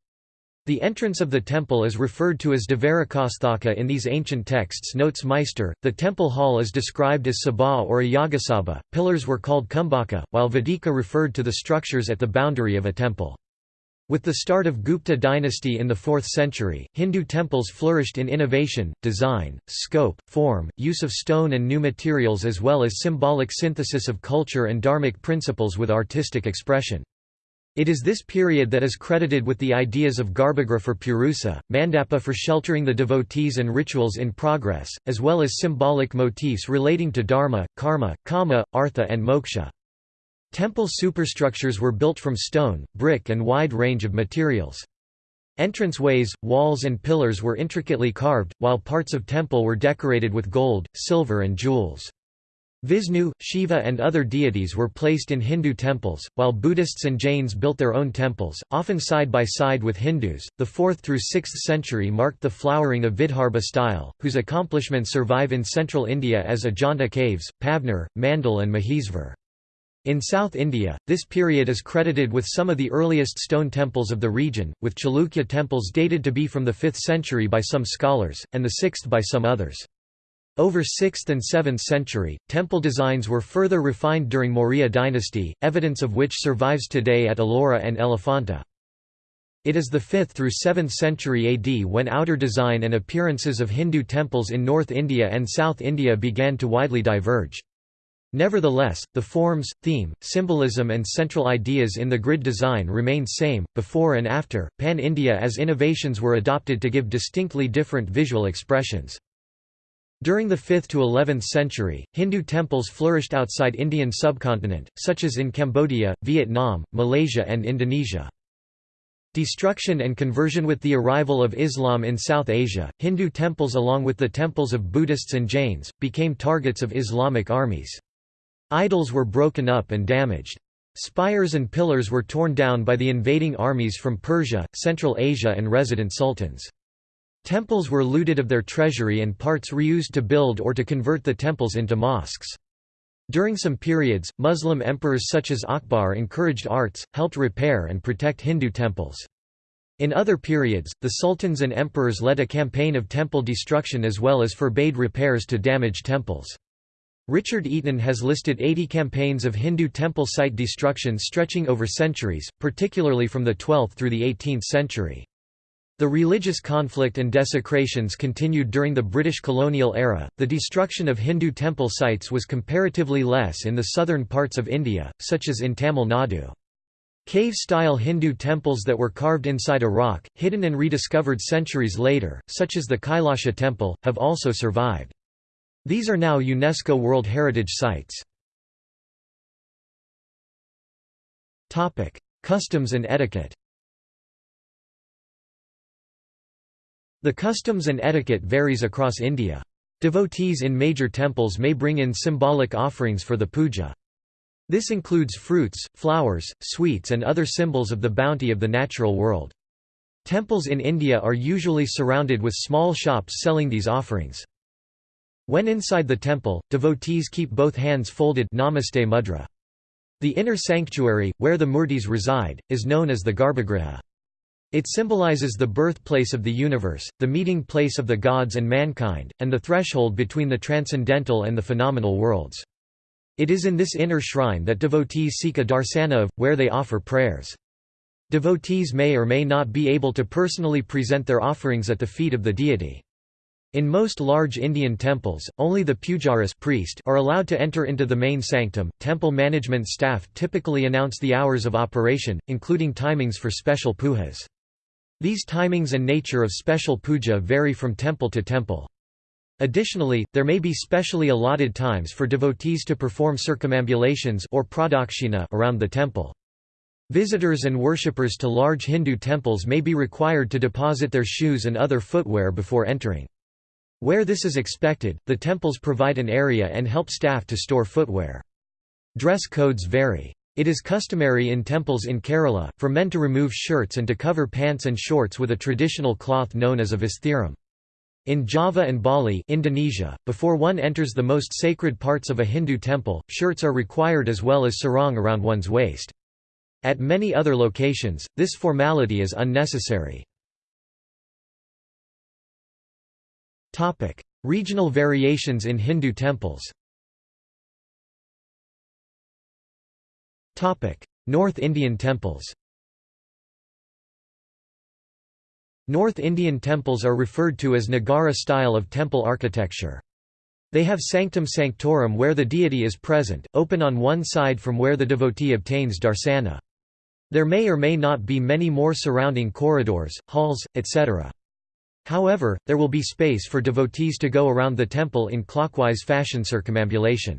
The entrance of the temple is referred to as Devarakasthaka in these ancient texts notes Meister, the temple hall is described as Sabha or a pillars were called Kumbhaka, while Vedika referred to the structures at the boundary of a temple. With the start of Gupta dynasty in the 4th century, Hindu temples flourished in innovation, design, scope, form, use of stone and new materials as well as symbolic synthesis of culture and dharmic principles with artistic expression. It is this period that is credited with the ideas of Garbhagriha for Purusa, Mandapa for sheltering the devotees and rituals in progress, as well as symbolic motifs relating to dharma, karma, kama, artha and moksha. Temple superstructures were built from stone, brick and wide range of materials. Entranceways, walls and pillars were intricately carved, while parts of temple were decorated with gold, silver and jewels. Vishnu, Shiva and other deities were placed in Hindu temples, while Buddhists and Jains built their own temples, often side by side with Hindus. The 4th through 6th century marked the flowering of Vidarbha style, whose accomplishments survive in central India as Ajanta caves, Pavnar, Mandal and Mahesvar. In South India, this period is credited with some of the earliest stone temples of the region, with Chalukya temples dated to be from the 5th century by some scholars, and the 6th by some others. Over 6th and 7th century, temple designs were further refined during Maurya dynasty, evidence of which survives today at Ellora and Elephanta. It is the 5th through 7th century AD when outer design and appearances of Hindu temples in North India and South India began to widely diverge. Nevertheless, the forms, theme, symbolism and central ideas in the grid design remained same, before and after, Pan-India as innovations were adopted to give distinctly different visual expressions. During the 5th to 11th century, Hindu temples flourished outside Indian subcontinent, such as in Cambodia, Vietnam, Malaysia and Indonesia. Destruction and conversion With the arrival of Islam in South Asia, Hindu temples along with the temples of Buddhists and Jains, became targets of Islamic armies. Idols were broken up and damaged. Spires and pillars were torn down by the invading armies from Persia, Central Asia and resident sultans. Temples were looted of their treasury and parts reused to build or to convert the temples into mosques. During some periods, Muslim emperors such as Akbar encouraged arts, helped repair and protect Hindu temples. In other periods, the sultans and emperors led a campaign of temple destruction as well as forbade repairs to damaged temples. Richard Eaton has listed 80 campaigns of Hindu temple site destruction stretching over centuries, particularly from the 12th through the 18th century. The religious conflict and desecrations continued during the British colonial era. The destruction of Hindu temple sites was comparatively less in the southern parts of India, such as in Tamil Nadu. Cave-style Hindu temples that were carved inside a rock, hidden and rediscovered centuries later, such as the Kailasha temple, have also survived. These are now UNESCO World Heritage Sites. Customs and etiquette The customs and etiquette varies across India. Devotees in major temples may bring in symbolic offerings for the puja. This includes fruits, flowers, sweets and other symbols of the bounty of the natural world. Temples in India are usually surrounded with small shops selling these offerings. When inside the temple, devotees keep both hands folded Namaste mudra. The inner sanctuary, where the murtis reside, is known as the Garbhagriha. It symbolizes the birthplace of the universe, the meeting place of the gods and mankind, and the threshold between the transcendental and the phenomenal worlds. It is in this inner shrine that devotees seek a darsana of, where they offer prayers. Devotees may or may not be able to personally present their offerings at the feet of the deity. In most large Indian temples, only the pujaris priest are allowed to enter into the main sanctum. Temple management staff typically announce the hours of operation, including timings for special pujas. These timings and nature of special puja vary from temple to temple. Additionally, there may be specially allotted times for devotees to perform circumambulations or pradakshina around the temple. Visitors and worshippers to large Hindu temples may be required to deposit their shoes and other footwear before entering. Where this is expected, the temples provide an area and help staff to store footwear. Dress codes vary. It is customary in temples in Kerala, for men to remove shirts and to cover pants and shorts with a traditional cloth known as a visthiram. In Java and Bali Indonesia, before one enters the most sacred parts of a Hindu temple, shirts are required as well as sarong around one's waist. At many other locations, this formality is unnecessary. Regional variations in Hindu temples Topic: North Indian temples North Indian temples are referred to as Nagara style of temple architecture. They have sanctum sanctorum where the deity is present, open on one side from where the devotee obtains darsana. There may or may not be many more surrounding corridors, halls, etc. However, there will be space for devotees to go around the temple in clockwise fashion circumambulation.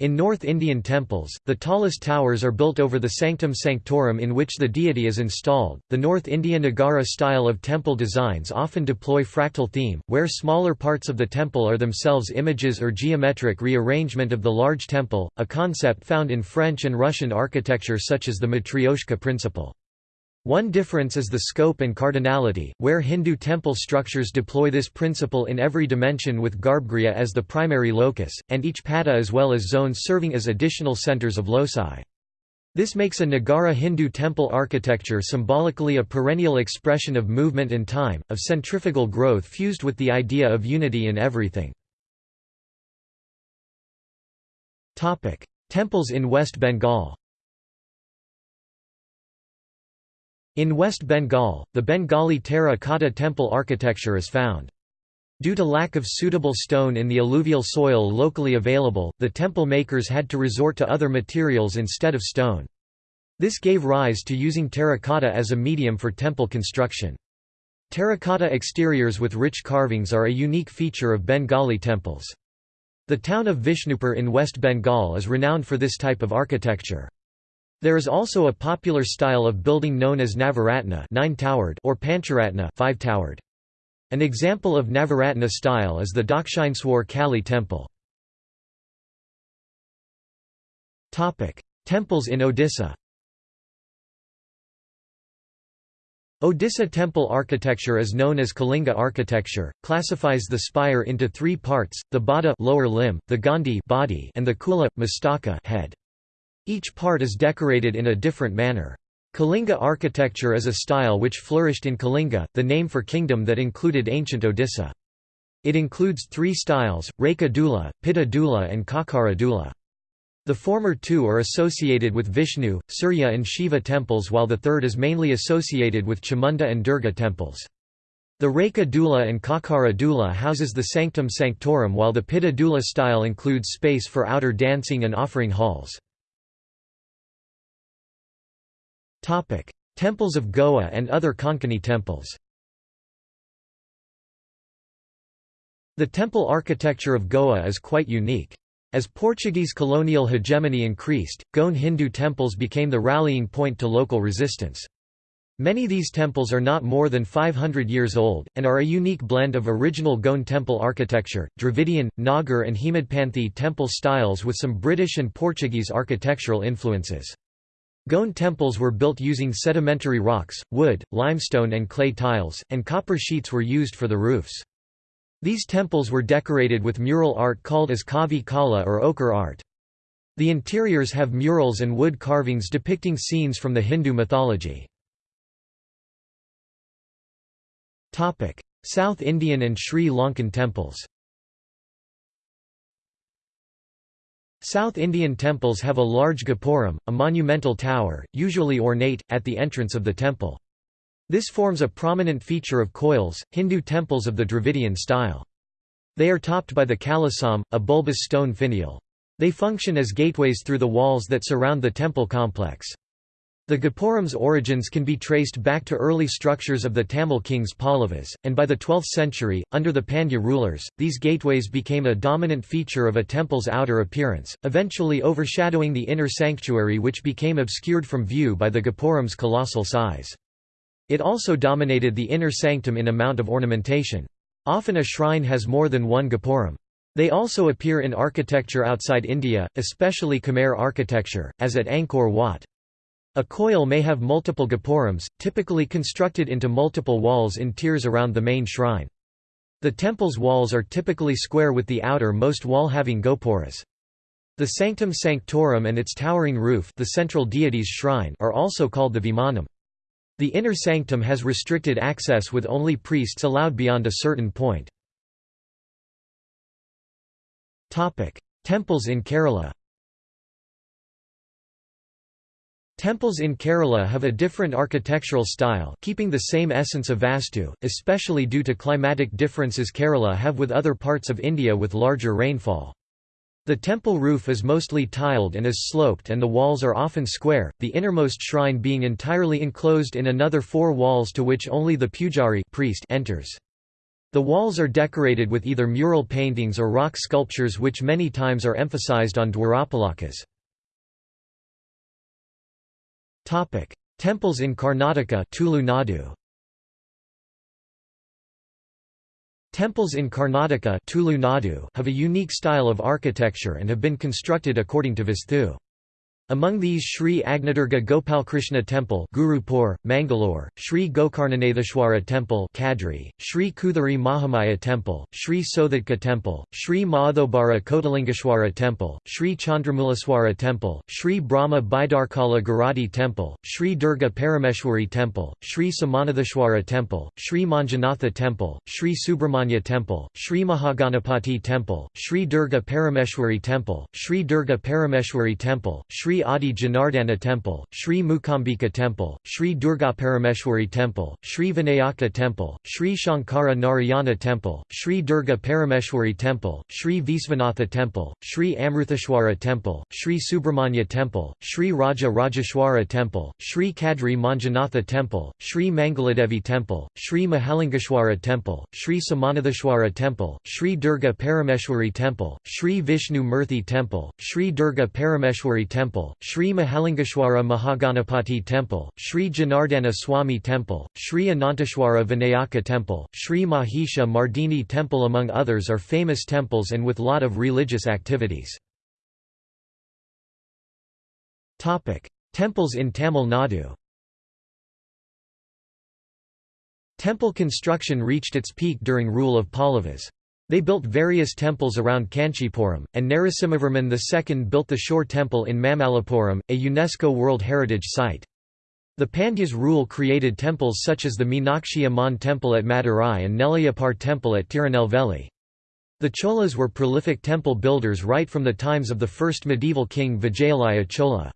In North Indian temples, the tallest towers are built over the sanctum sanctorum in which the deity is installed. The North India Nagara style of temple designs often deploy fractal theme, where smaller parts of the temple are themselves images or geometric rearrangement of the large temple, a concept found in French and Russian architecture such as the Matryoshka principle. One difference is the scope and cardinality, where Hindu temple structures deploy this principle in every dimension with Garbhagriha as the primary locus, and each pata as well as zones serving as additional centers of loci. This makes a Nagara Hindu temple architecture symbolically a perennial expression of movement and time, of centrifugal growth fused with the idea of unity in everything. Temples in West Bengal In West Bengal, the Bengali terra cotta temple architecture is found. Due to lack of suitable stone in the alluvial soil locally available, the temple makers had to resort to other materials instead of stone. This gave rise to using terracotta as a medium for temple construction. Terracotta exteriors with rich carvings are a unique feature of Bengali temples. The town of Vishnupur in West Bengal is renowned for this type of architecture. There is also a popular style of building known as Navaratna nine-towered or Pancharatna five-towered. An example of Navaratna style is the Dakshineswar Kali temple. Topic: Temples in Odisha Odisha temple architecture is known as Kalinga architecture, classifies the spire into three parts, the bada lower limb, the gandi body, and the kula, mastaka head. Each part is decorated in a different manner. Kalinga architecture is a style which flourished in Kalinga, the name for kingdom that included ancient Odisha. It includes three styles, Reka Dula, Pitta Dula and Kakara Dula. The former two are associated with Vishnu, Surya and Shiva temples while the third is mainly associated with Chamunda and Durga temples. The Reka Dula and Kakara Dula houses the sanctum sanctorum while the Pitta Dula style includes space for outer dancing and offering halls. Temples of Goa and other Konkani temples The temple architecture of Goa is quite unique. As Portuguese colonial hegemony increased, Goan Hindu temples became the rallying point to local resistance. Many these temples are not more than 500 years old, and are a unique blend of original Goan temple architecture, Dravidian, Nagar and Hemadpanthi temple styles with some British and Portuguese architectural influences. Goan temples were built using sedimentary rocks, wood, limestone and clay tiles, and copper sheets were used for the roofs. These temples were decorated with mural art called as kavi kala or ochre art. The interiors have murals and wood carvings depicting scenes from the Hindu mythology. South Indian and Sri Lankan temples South Indian temples have a large gopuram, a monumental tower, usually ornate, at the entrance of the temple. This forms a prominent feature of koils, Hindu temples of the Dravidian style. They are topped by the kalasam, a bulbous stone finial. They function as gateways through the walls that surround the temple complex. The Gopuram's origins can be traced back to early structures of the Tamil kings Pallavas, and by the 12th century, under the Pandya rulers, these gateways became a dominant feature of a temple's outer appearance, eventually overshadowing the inner sanctuary which became obscured from view by the Gopuram's colossal size. It also dominated the inner sanctum in amount of ornamentation. Often a shrine has more than one Gopuram. They also appear in architecture outside India, especially Khmer architecture, as at Angkor Wat. A koil may have multiple gopurams, typically constructed into multiple walls in tiers around the main shrine. The temple's walls are typically square with the outer-most wall having gopuras. The sanctum sanctorum and its towering roof the central deity's shrine are also called the vimanam. The inner sanctum has restricted access with only priests allowed beyond a certain point. Temples in Kerala Temples in Kerala have a different architectural style keeping the same essence of Vastu, especially due to climatic differences Kerala have with other parts of India with larger rainfall. The temple roof is mostly tiled and is sloped and the walls are often square, the innermost shrine being entirely enclosed in another four walls to which only the pujari priest enters. The walls are decorated with either mural paintings or rock sculptures which many times are emphasized on dwarapalakas. Temples in Karnataka Tulu Nadu. Temples in Karnataka Nadu have a unique style of architecture and have been constructed according to Vastu. Among these Sri Agnadurga Gopalkrishna Temple Gurupur, Mangalore, Sri Gokarnanatheshwara Temple Kadri, Sri Kuthari Mahamaya Temple, Sri Sodhatka Temple, Sri Mahadhobara Kotalingeshwara Temple, Sri Chandramulaswara Temple, Sri Brahma Baidarkala Garadi Temple, Sri Durga Parameshwari Temple, Sri Samanatheshwara Temple, Sri Manjunatha Temple, Sri Subramanya Temple, Sri Mahaganapati Temple, Sri Durga Parameshwari Temple, Sri Durga Parameshwari Temple, Sri Adi Janardana Temple, Sri Mukambika Temple, Sri Durgaparameshwari Temple, Sri Vinayaka Temple, Sri Shankara Narayana Temple, Sri Durga Parameshwari Temple, Sri Visvanatha Temple, Sri Amrutheshwara Temple, Sri Subramanya Temple, Sri Raja Rajeshwara Temple, Sri Kadri Manjunatha Temple, Sri Mangaladevi Temple, Sri Mahalingeshwara Temple, Sri Samanatheshwara Temple, Sri Durga Parameshwari Temple, Sri Vishnu Murthy Temple, Sri Durga Parameshwari Temple, Sri Mahalingeshwara Mahaganapati Temple, Sri Janardana Swami Temple, Sri Ananteshwara Vinayaka Temple, Sri Mahisha Mardini Temple among others are famous temples and with lot of religious activities. Temples in Tamil Nadu Temple construction reached its peak during rule of Pallavas. They built various temples around Kanchipuram, and Narasimhavarman II built the Shore Temple in Mamallapuram, a UNESCO World Heritage Site. The Pandyas rule created temples such as the Meenakshi Amman temple at Madurai and Nellaiappar temple at Tirunelveli. The Cholas were prolific temple builders right from the times of the first medieval king Vijayalaya Chola.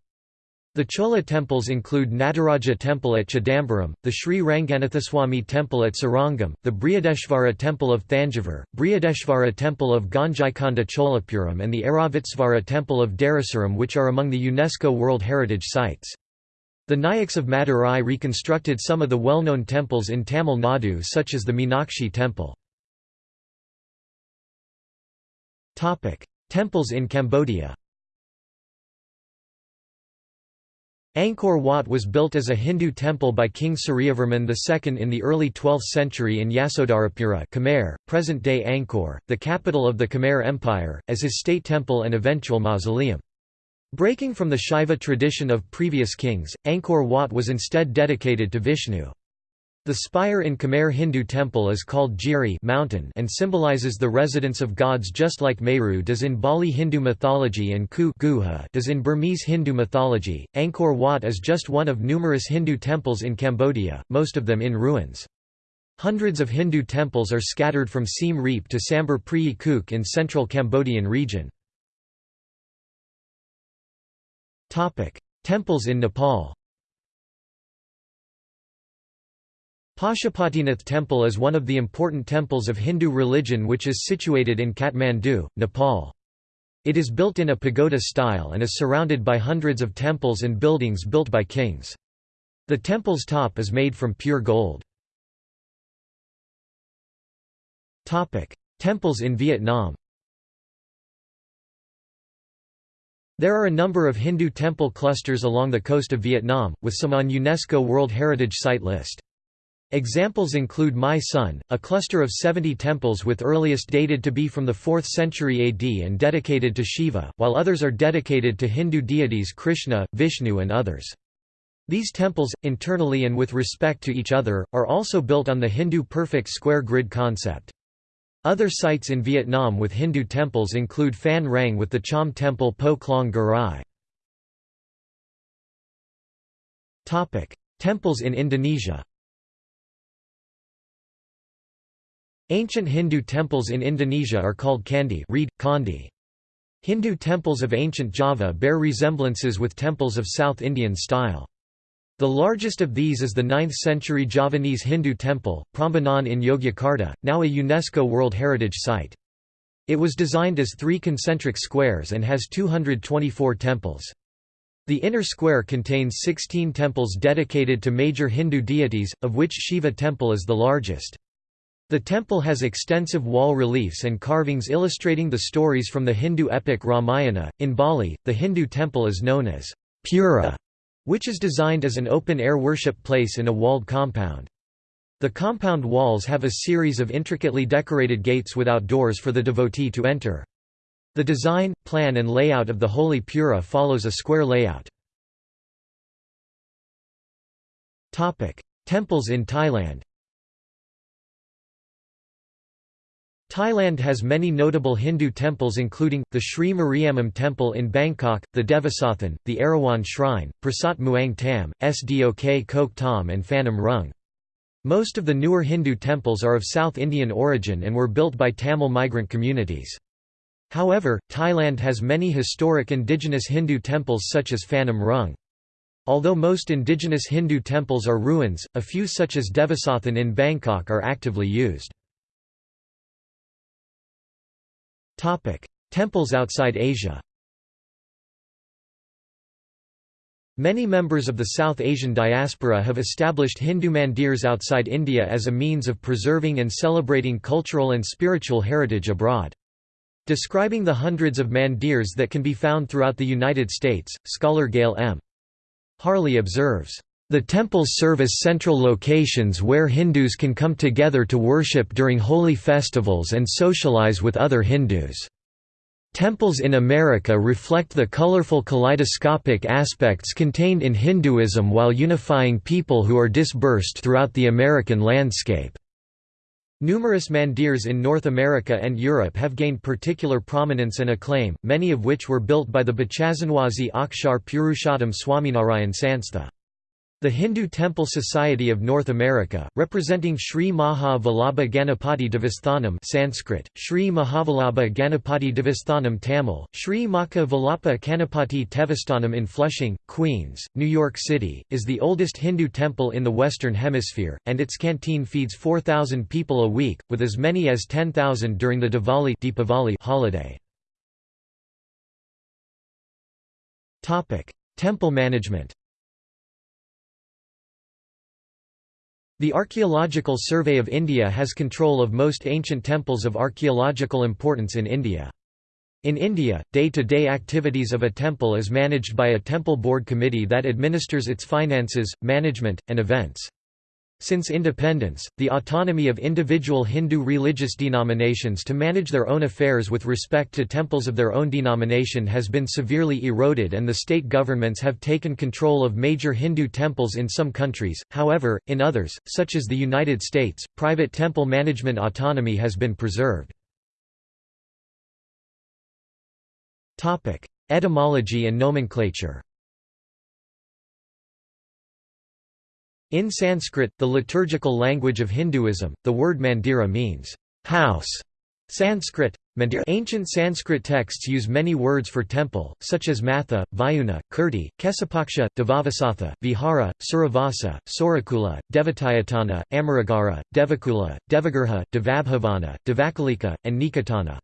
The Chola temples include Nataraja temple at Chidambaram, the Sri Ranganathaswamy temple at Srirangam, the Brihadeshvara temple of Thanjavur, Brihadeshvara temple of Gangaikonda Cholapuram and the Airavatesvara temple of Darasuram which are among the UNESCO World Heritage Sites. The Nayaks of Madurai reconstructed some of the well-known temples in Tamil Nadu such as the Meenakshi temple. Temples in Cambodia Angkor Wat was built as a Hindu temple by King Suryavarman II in the early 12th century in Yasodharapura Khmer, present-day Angkor, the capital of the Khmer Empire, as his state temple and eventual mausoleum. Breaking from the Shaiva tradition of previous kings, Angkor Wat was instead dedicated to Vishnu. The spire in Khmer Hindu temple is called Giri mountain and symbolizes the residence of gods just like Meru does in Bali Hindu mythology and Ku Guha does in Burmese Hindu mythology. Angkor Wat is just one of numerous Hindu temples in Cambodia, most of them in ruins. Hundreds of Hindu temples are scattered from Siem Reap to Sambor Prei Kuk in central Cambodian region. Temples in Nepal Pashupatinath Temple is one of the important temples of Hindu religion which is situated in Kathmandu, Nepal. It is built in a pagoda style and is surrounded by hundreds of temples and buildings built by kings. The temple's top is made from pure gold. Temples in Vietnam There are a number of Hindu temple clusters along the coast of Vietnam, with some on UNESCO World Heritage Site list. Examples include My Son, a cluster of 70 temples with earliest dated to be from the 4th century AD and dedicated to Shiva, while others are dedicated to Hindu deities Krishna, Vishnu and others. These temples, internally and with respect to each other, are also built on the Hindu perfect square grid concept. Other sites in Vietnam with Hindu temples include Phan Rang with the Cham Temple Po Klong Garai. Temples in Indonesia Ancient Hindu temples in Indonesia are called candi read, Kandi. Hindu temples of ancient Java bear resemblances with temples of South Indian style. The largest of these is the 9th-century Javanese Hindu temple, Prambanan in Yogyakarta, now a UNESCO World Heritage Site. It was designed as three concentric squares and has 224 temples. The inner square contains 16 temples dedicated to major Hindu deities, of which Shiva temple is the largest. The temple has extensive wall reliefs and carvings illustrating the stories from the Hindu epic Ramayana. In Bali, the Hindu temple is known as Pura, which is designed as an open-air worship place in a walled compound. The compound walls have a series of intricately decorated gates without doors for the devotee to enter. The design, plan and layout of the holy Pura follows a square layout. Temples in Thailand Thailand has many notable Hindu temples including, the Sri Mariamman Temple in Bangkok, the Devasathan, the Erawan Shrine, Prasat Muang Tam, Sdok Kok Tom and Phanom Rung. Most of the newer Hindu temples are of South Indian origin and were built by Tamil migrant communities. However, Thailand has many historic indigenous Hindu temples such as Phanom Rung. Although most indigenous Hindu temples are ruins, a few such as Devasathan in Bangkok are actively used. Topic: Temples outside Asia. Many members of the South Asian diaspora have established Hindu mandirs outside India as a means of preserving and celebrating cultural and spiritual heritage abroad. Describing the hundreds of mandirs that can be found throughout the United States, scholar Gail M. Harley observes, the temples serve as central locations where Hindus can come together to worship during holy festivals and socialize with other Hindus. Temples in America reflect the colorful kaleidoscopic aspects contained in Hinduism while unifying people who are dispersed throughout the American landscape. Numerous mandirs in North America and Europe have gained particular prominence and acclaim, many of which were built by the Bochasanwasi Akshar Purushottam Swaminarayan Sanstha. The Hindu Temple Society of North America, representing Sri Maha Vallabha Ganapati Devasthanam Sanskrit, Sri Mahavallabha Ganapati Devasthanam Tamil, Sri Maka Vallappa Kanapati Tevasthanam in Flushing, Queens, New York City, is the oldest Hindu temple in the Western Hemisphere, and its canteen feeds 4,000 people a week, with as many as 10,000 during the Diwali Deepavali holiday. Temple management The Archaeological Survey of India has control of most ancient temples of archaeological importance in India. In India, day-to-day -day activities of a temple is managed by a temple board committee that administers its finances, management, and events. Since independence, the autonomy of individual Hindu religious denominations to manage their own affairs with respect to temples of their own denomination has been severely eroded and the state governments have taken control of major Hindu temples in some countries, however, in others, such as the United States, private temple management autonomy has been preserved. Etymology and nomenclature In Sanskrit, the liturgical language of Hinduism, the word mandira means house. Sanskrit mandir. Ancient Sanskrit texts use many words for temple, such as matha, vyuna, kirti, kesapaksha, devavasatha, vihara, suravasa, sorakula, devatayatana, amaragara, devakula, devagriha, devabhavana, devakalika, and nikatana.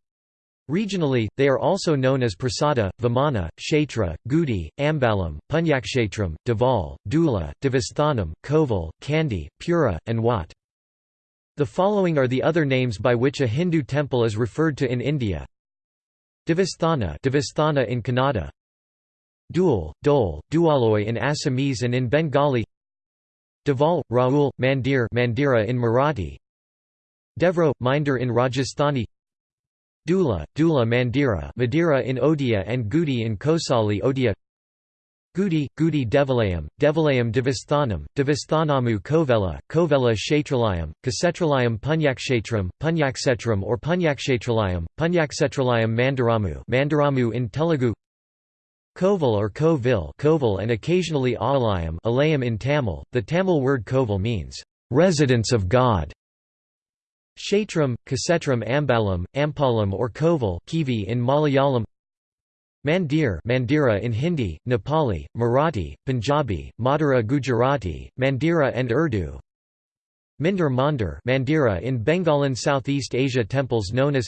Regionally, they are also known as Prasada, Vimana, Kshetra, Gudi, Ambalam, Punyakshetram, Deval, Dula, Devasthanam, Koval, Kandi, Pura, and Wat. The following are the other names by which a Hindu temple is referred to in India. Devasthana, Devasthana in Kannada Dul, Dole, Dualoy in Assamese and in Bengali Deval, Raul, Mandir Mandira in Marathi Devro, Minder in Rajasthani Dula, Dula Mandira Madira in Odia and Gudi in Kosali Odia Gudi, Gudi Devalayam, Devalayam Devasthanam, Devasthanamu Kovela, Kovela Kshetralayam, Kasetralayam Punyakshetram, Punyaksetram or Punyakshetralayam, Punyaksetralayam Mandaramu Mandaramu in Telugu Koval or Kovil Koval and occasionally Alayam Alayam in Tamil. The Tamil word Koval means, "...residence of God", Kshetram, Kasetram Ambalam, Ampalam or Koval Kivi in Malayalam Mandir Mandira in Hindi, Nepali, Marathi, Punjabi, Madura Gujarati, Mandira and Urdu Minder Mandir Mandira in Bengalan Southeast Asia temples known as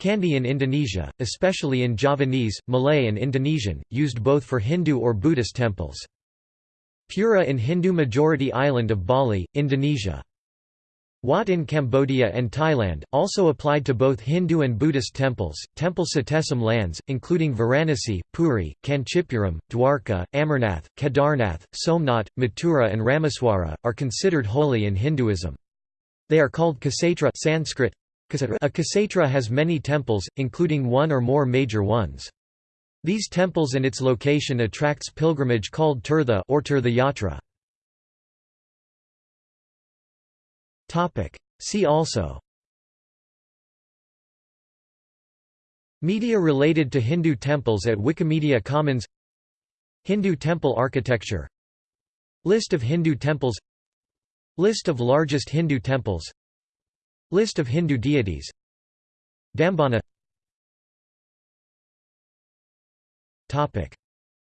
Kandi in Indonesia, especially in Javanese, Malay and Indonesian, used both for Hindu or Buddhist temples. Pura in Hindu-majority island of Bali, Indonesia. Wat in Cambodia and Thailand, also applied to both Hindu and Buddhist temples. Temple Satesam lands, including Varanasi, Puri, Kanchipuram, Dwarka, Amarnath, Kedarnath, Somnath, Mathura, and Rameswara, are considered holy in Hinduism. They are called Kshetra Sanskrit. A Kshetra has many temples, including one or more major ones. These temples and its location attracts pilgrimage called Tirtha or Tirtha Yatra. See also. Media related to Hindu temples at Wikimedia Commons. Hindu temple architecture. List of Hindu temples. List of largest Hindu temples. List of Hindu deities. Dambana. Topic.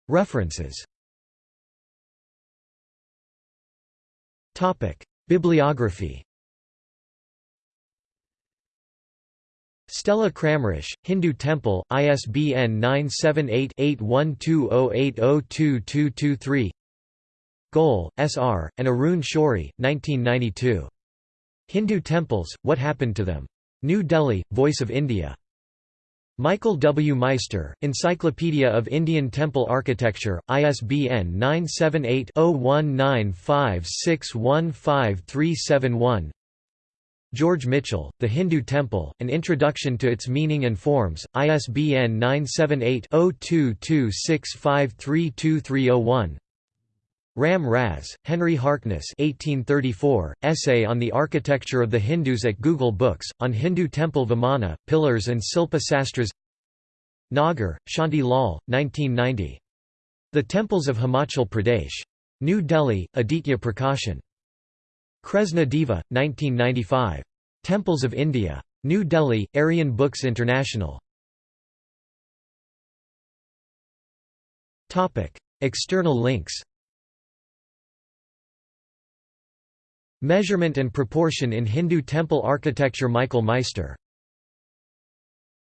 References Bibliography Stella Kramrisch, Hindu Temple, ISBN 978-8120802223 Goel, S.R., and Arun Shourie, 1992. Hindu Temples, What Happened to Them? New Delhi, Voice of India. Michael W. Meister, Encyclopedia of Indian Temple Architecture, ISBN 978-0195615371 George Michell, The Hindu Temple, An Introduction to Its Meaning and Forms, ISBN 978-0226532301 Ram Raz, Henry Harkness 1834, Essay on the Architecture of the Hindus at Google Books, on Hindu Temple Vimana, Pillars and Silpa Sastras Nagar, Shanti Lal, 1990. The Temples of Himachal Pradesh. New Delhi, Aditya Prakashan. Kresna Deva, 1995. Temples of India. New Delhi, Aryan Books International. External links Measurement and proportion in Hindu temple architecture Michael Meister